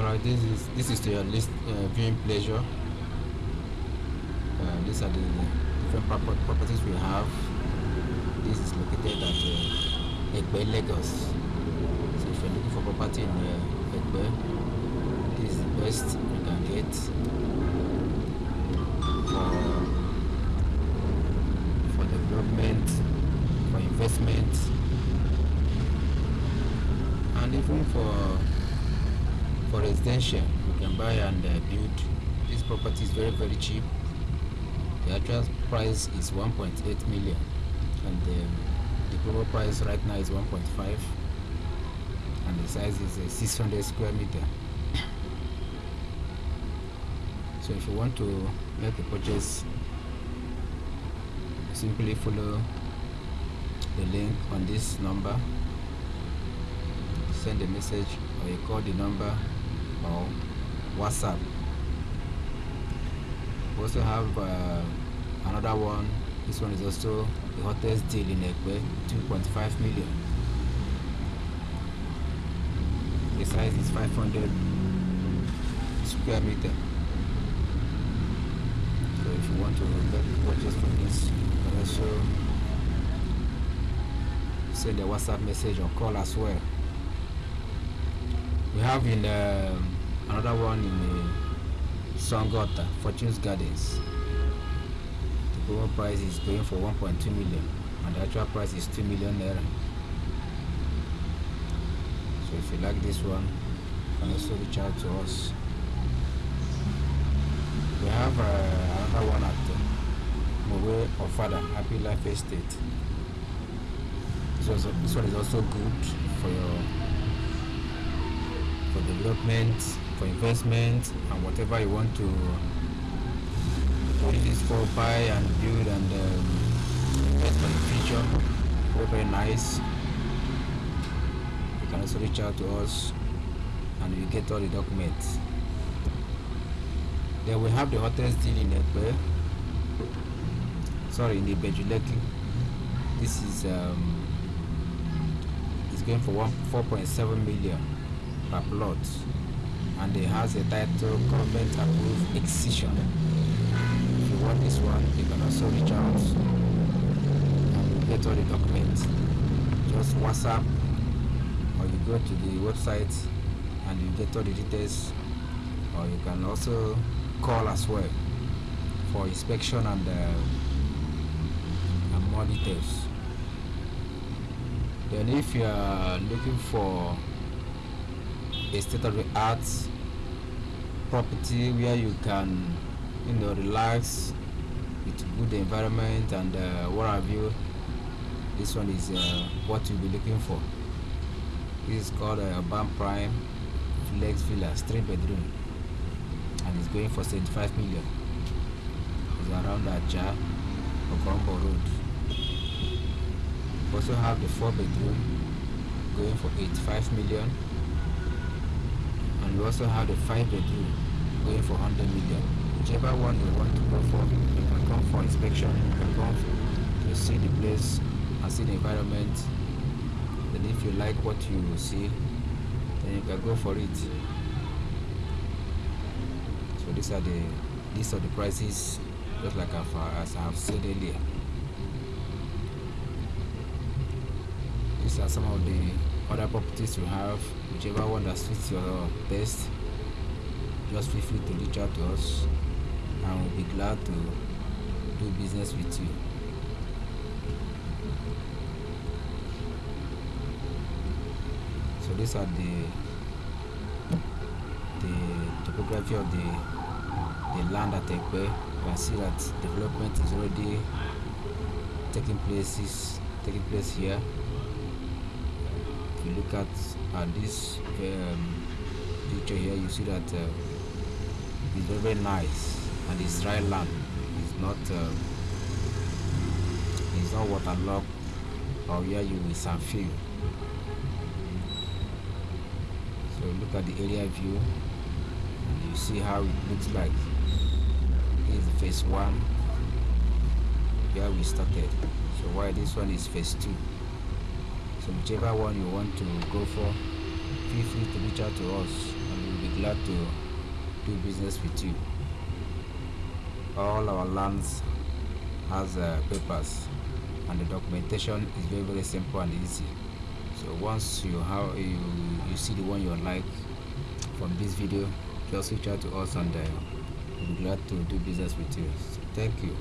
Alright, this is this is to your list uh, viewing pleasure. Uh, these are the different properties we have. This is located at uh, Egbe, Lagos. So if you're looking for property in uh, Egbe, this is the best you can get for for development, for investment, and even for for residential you can buy and uh, build. This property is very very cheap. The actual price is 1.8 million and um, the global price right now is 1.5 and the size is uh, 600 square meter. So if you want to make a purchase simply follow the link on this number. Send a message or you call the number or whatsapp we also have uh, another one. This one is also the hottest deal in Ekpe 2.5 million. The size is 500 square meter. So if you want to a purchase from this you can also send a whatsapp message or call as well we have in um, another one in uh, Songota, Fortune's Gardens. The global price is going for 1.2 million, and the actual price is 2 million naira. So if you like this one, you can also reach out to us. We have uh, another one at uh, Mowe Ofada, Happy Life Estate. This, was, this one is also good for your for development, for investment, and whatever you want to use this for, buy and build and um, invest for the future. Very, very nice. You can also reach out to us and we get all the documents. Then we have the hottest deal in Ekpe. Sorry, in the Ibeju-Lekki. This is um, it's going for one 4.7 million per plot and it has a title government approved excision. If you want this one you can also reach out and get all the documents. Just whatsapp or you go to the website and you get all the details or you can also call as well for inspection and, uh, and more details. Then if you are looking for a state of the art property where you can you know relax with good environment and uh, what have you. This one is uh, what you'll be looking for. This is called uh, Urban Prime Flex Villas 3 bedroom. And it's going for 75 million. It's around Aja Okombo Road. Also have the 4 bedroom going for 85 million we also have the five bedroom going for 100 million. Whichever one you want to go for you can come for inspection you can come to see the place and see the environment. Then if you like what you see then you can go for it. So these are the these are the prices just like I've, as I have said earlier. These are some of the other properties you have whichever one that suits your best just feel free to reach out to us and we'll be glad to do business with you. So these are the the topography of the the land at Ekpe. You can see that development is already taking places taking place here you look at this um, picture here you see that uh, it's very, very nice. And it's dry land. It's not uh, it's not waterlogged or where you will feel so look at the area view. And you see how it looks like. This is phase one where we started. So why this one is phase two so whichever one you want to go for feel free to reach out to us and we'll be glad to do business with you. All our lands has uh, papers and the documentation is very very simple and easy. So once you have you you see the one you like from this video just reach out to us and uh, we'll be glad to do business with you. So thank you